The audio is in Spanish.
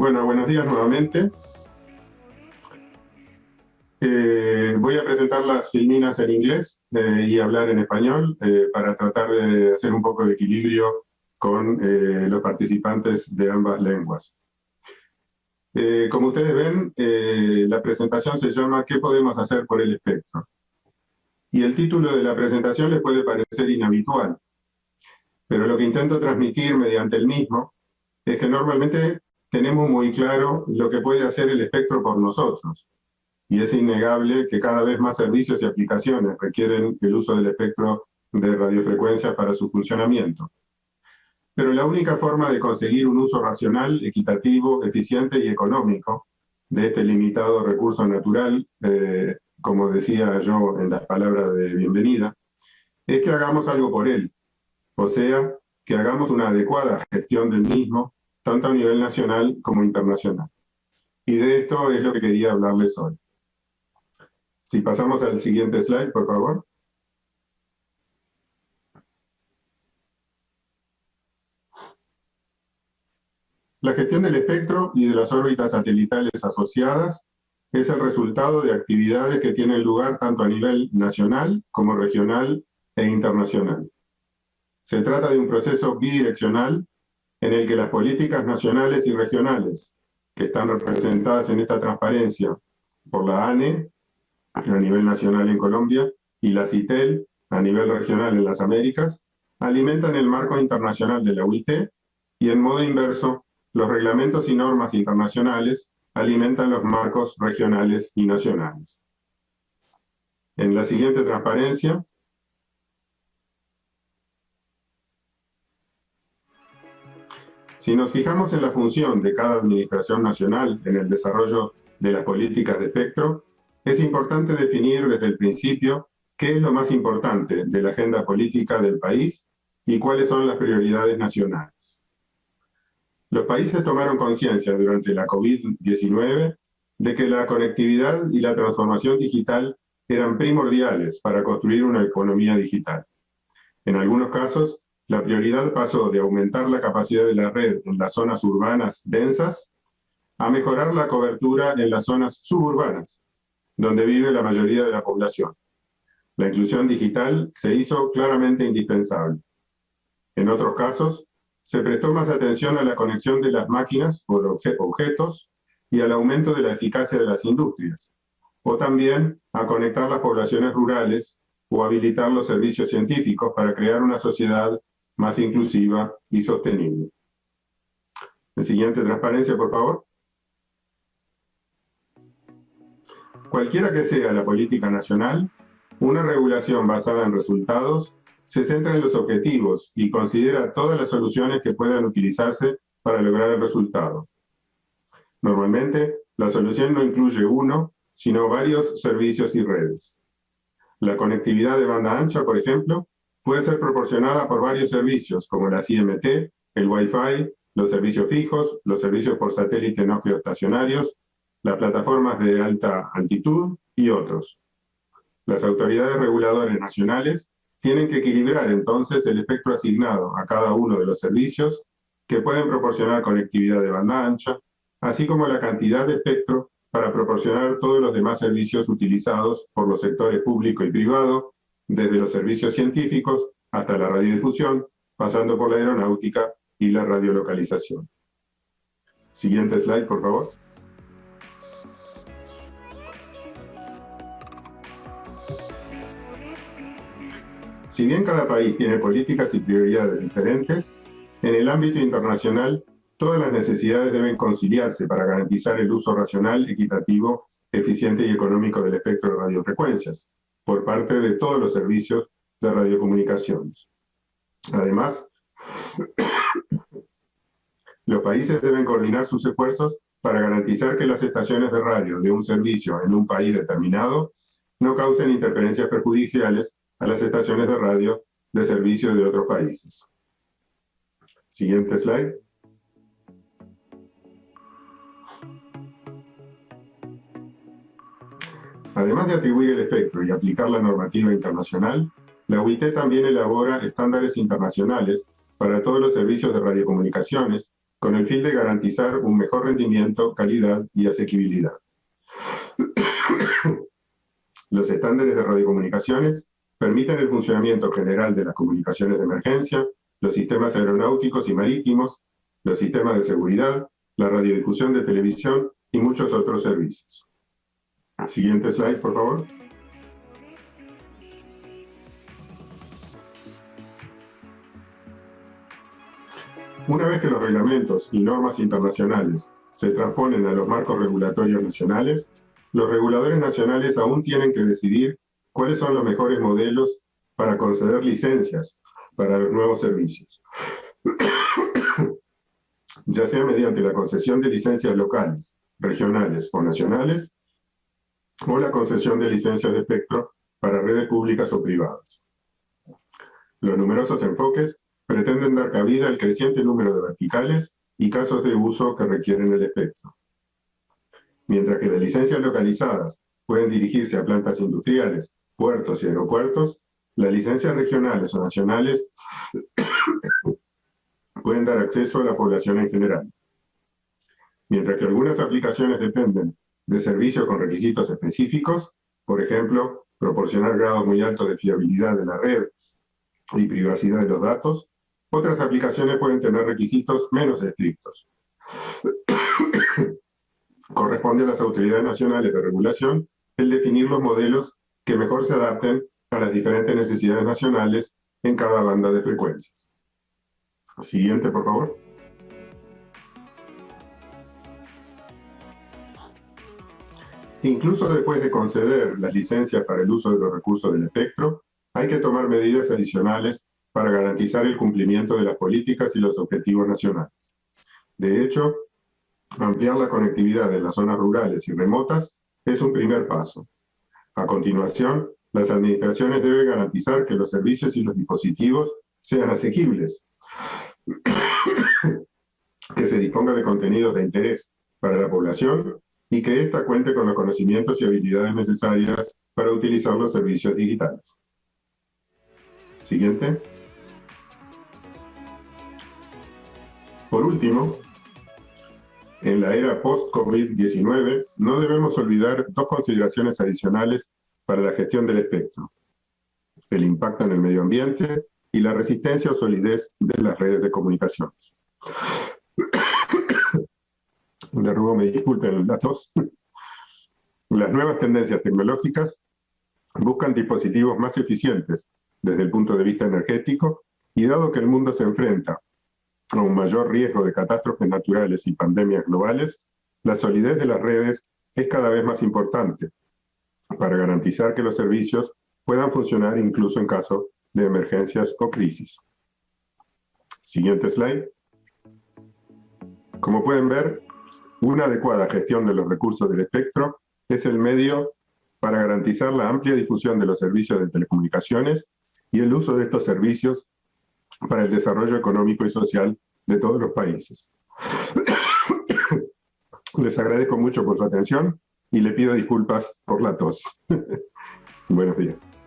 Bueno, buenos días nuevamente. Eh, voy a presentar las filminas en inglés eh, y hablar en español eh, para tratar de hacer un poco de equilibrio con los participantes de ambas lenguas. como ustedes ven, la presentación se llama ¿Qué podemos hacer por el espectro? Y el título de la presentación les puede parecer inhabitual, pero lo que intento transmitir mediante el mismo es que normalmente tenemos muy claro lo que puede hacer el espectro por nosotros, y es innegable que cada vez más servicios y aplicaciones requieren el uso del espectro de radiofrecuencias para su funcionamiento. Pero la única forma de conseguir un uso racional, equitativo, eficiente y económico de este limitado recurso natural, eh, como decía yo en las palabras de bienvenida, es que hagamos algo por él, o sea, que hagamos una adecuada gestión del mismo, tanto a nivel nacional como internacional. Y de esto es lo que quería hablarles hoy. Si pasamos al siguiente slide, por favor. La gestión del espectro y de las órbitas satelitales asociadas es el resultado de actividades que tienen lugar tanto a nivel nacional como regional e internacional. Se trata de un proceso bidireccional en el que las políticas nacionales y regionales, que están representadas en esta transparencia por la ANE, a nivel nacional en Colombia, y la CITEL, a nivel regional en las Américas, alimentan el marco internacional de la UIT, y en modo inverso, los reglamentos y normas internacionales alimentan los marcos regionales y nacionales. En la siguiente transparencia, si nos fijamos en la función de cada administración nacional en el desarrollo de las políticas de espectro, es importante definir desde el principio qué es lo más importante de la agenda política del país y cuáles son las prioridades nacionales. Los países tomaron conciencia durante la COVID-19 de que la conectividad y la transformación digital eran primordiales para construir una economía digital. En algunos casos, la prioridad pasó de aumentar la capacidad de la red en las zonas urbanas densas a mejorar la cobertura en las zonas suburbanas, donde vive la mayoría de la población. La inclusión digital se hizo claramente indispensable. En otros casos, se prestó más atención a la conexión de las máquinas por objetos y al aumento de la eficacia de las industrias, o también a conectar las poblaciones rurales o habilitar los servicios científicos para crear una sociedad más inclusiva y sostenible. El siguiente transparencia, por favor. Cualquiera que sea la política nacional, una regulación basada en resultados se centra en los objetivos y considera todas las soluciones que puedan utilizarse para lograr el resultado. Normalmente, la solución no incluye uno, sino varios servicios y redes. La conectividad de banda ancha, por ejemplo, puede ser proporcionada por varios servicios, como la CMT, el Wi-Fi, los servicios fijos, los servicios por satélite no geoestacionarios, las plataformas de alta altitud y otros. Las autoridades reguladoras nacionales tienen que equilibrar entonces el espectro asignado a cada uno de los servicios que pueden proporcionar conectividad de banda ancha, así como la cantidad de espectro para proporcionar todos los demás servicios utilizados por los sectores público y privado, desde los servicios científicos hasta la radiodifusión, pasando por la aeronáutica y la radiolocalización. Siguiente slide, por favor. Si bien cada país tiene políticas y prioridades diferentes, en el ámbito internacional todas las necesidades deben conciliarse para garantizar el uso racional, equitativo, eficiente y económico del espectro de radiofrecuencias, por parte de todos los servicios de radiocomunicaciones. Además, los países deben coordinar sus esfuerzos para garantizar que las estaciones de radio de un servicio en un país determinado no causen interferencias perjudiciales a las estaciones de radio de servicio de otros países. Siguiente slide. Además de atribuir el espectro y aplicar la normativa internacional, la UIT también elabora estándares internacionales para todos los servicios de radiocomunicaciones con el fin de garantizar un mejor rendimiento, calidad y asequibilidad. Los estándares de radiocomunicaciones permiten el funcionamiento general de las comunicaciones de emergencia, los sistemas aeronáuticos y marítimos, los sistemas de seguridad, la radiodifusión de televisión y muchos otros servicios. Siguiente slide, por favor. Una vez que los reglamentos y normas internacionales se transponen a los marcos regulatorios nacionales, los reguladores nacionales aún tienen que decidir cuáles son los mejores modelos para conceder licencias para los nuevos servicios. ya sea mediante la concesión de licencias locales, regionales o nacionales, o la concesión de licencias de espectro para redes públicas o privadas. Los numerosos enfoques pretenden dar cabida al creciente número de verticales y casos de uso que requieren el espectro. Mientras que las licencias localizadas pueden dirigirse a plantas industriales, puertos y aeropuertos, las licencias regionales o nacionales pueden dar acceso a la población en general. Mientras que algunas aplicaciones dependen de servicios con requisitos específicos, por ejemplo, proporcionar grados muy altos de fiabilidad de la red y privacidad de los datos, otras aplicaciones pueden tener requisitos menos estrictos. Corresponde a las autoridades nacionales de regulación el definir los modelos que mejor se adapten a las diferentes necesidades nacionales en cada banda de frecuencias. Siguiente, por favor. Incluso después de conceder las licencias para el uso de los recursos del espectro, hay que tomar medidas adicionales para garantizar el cumplimiento de las políticas y los objetivos nacionales. De hecho, ampliar la conectividad en las zonas rurales y remotas es un primer paso. A continuación, las administraciones deben garantizar que los servicios y los dispositivos sean asequibles, que se disponga de contenidos de interés para la población y que ésta cuente con los conocimientos y habilidades necesarias para utilizar los servicios digitales. Siguiente. Por último, en la era post-COVID-19, no debemos olvidar dos consideraciones adicionales para la gestión del espectro. El impacto en el medio ambiente y la resistencia o solidez de las redes de comunicaciones. Le ruego me disculpen la tos. Las nuevas tendencias tecnológicas buscan dispositivos más eficientes desde el punto de vista energético y dado que el mundo se enfrenta a un mayor riesgo de catástrofes naturales y pandemias globales, la solidez de las redes es cada vez más importante para garantizar que los servicios puedan funcionar incluso en caso de emergencias o crisis. Siguiente slide. Como pueden ver, una adecuada gestión de los recursos del espectro es el medio para garantizar la amplia difusión de los servicios de telecomunicaciones y el uso de estos servicios para el desarrollo económico y social de todos los países. Les agradezco mucho por su atención y le pido disculpas por la tos. Buenos días.